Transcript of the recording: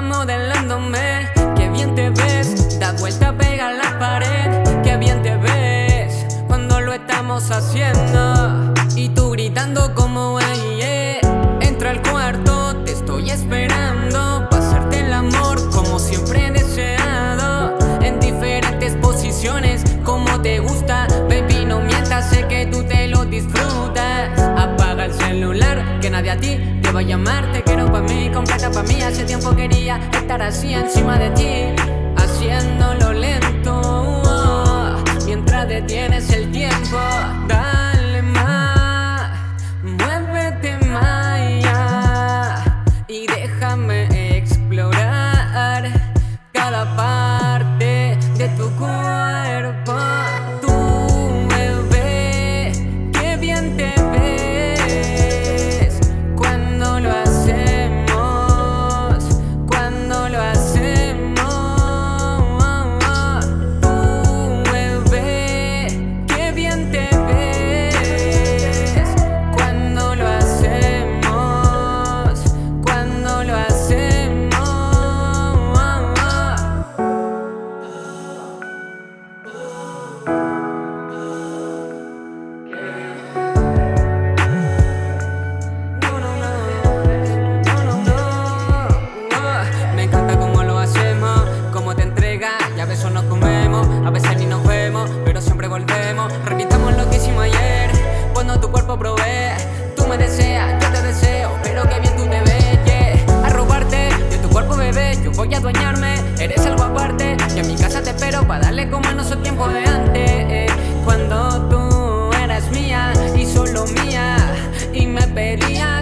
modelándome. Qué bien te ves, da vuelta, pega la pared. Qué bien te ves, cuando lo estamos haciendo. Y tú gritando como ella. Hey, yeah. Entra al cuarto, te estoy esperando Pasarte el amor como siempre he deseado. En diferentes posiciones, como te gusta Baby, no mientas, sé que tú te lo disfrutas. Apaga el celular, que nadie a ti te va a llamar Te quiero pa' mí, completa pa' mí. Hace tiempo quería estar así encima de ti Haciéndolo lento. Mientras detienes el tiempo Dale más Muévete más ya, Y déjame explorar Cada parte para darle como a nuestro tiempo de antes. Cuando tú eras mía y solo mía y me pedías.